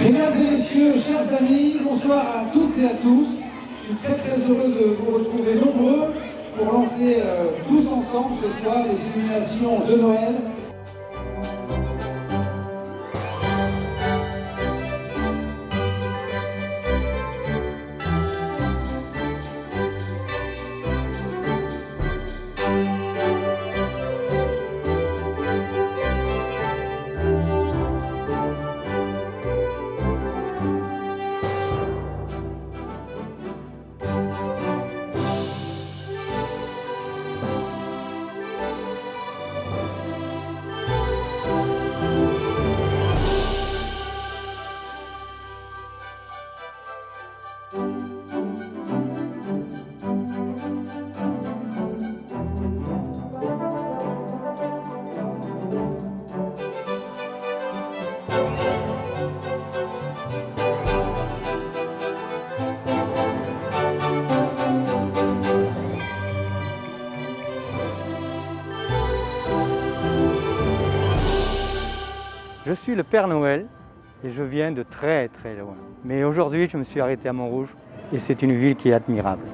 Mesdames et messieurs, chers amis, bonsoir à toutes et à tous. Je suis très très heureux de vous retrouver nombreux pour lancer euh, tous ensemble ce soir les illuminations de Noël Je suis le Père Noël et je viens de très très loin. Mais aujourd'hui, je me suis arrêté à Montrouge et c'est une ville qui est admirable.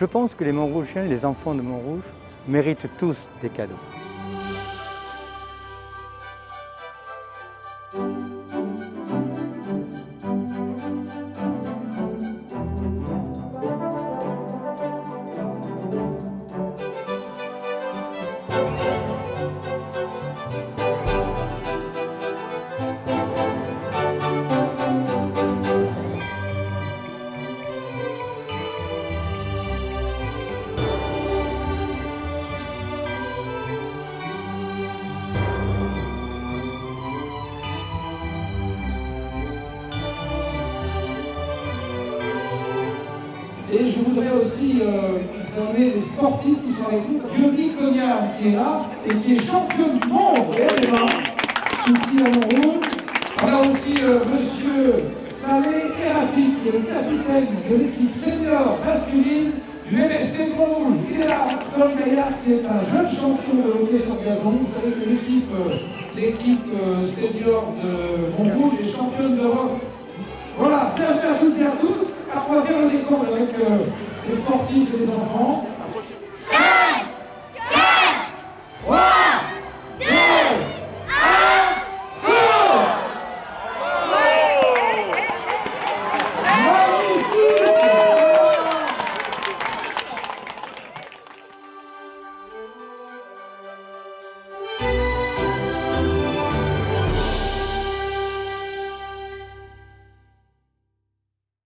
Je pense que les Montrougiens, les enfants de Montrouge, méritent tous des cadeaux. Et je voudrais aussi euh, saluer les sportifs qui sont avec nous. Yoni Cognac qui est là et qui est champion du monde également, ici à Montrouge. On a aussi euh, Monsieur Salé Erafi qui est le capitaine de l'équipe senior masculine du MFC Montrouge. Il est là, Paul Gaillard qui est un jeune champion de hockey sur gazon. Vous savez que l'équipe euh, senior de Montrouge est championne d'Europe. Les sportifs et les enfants.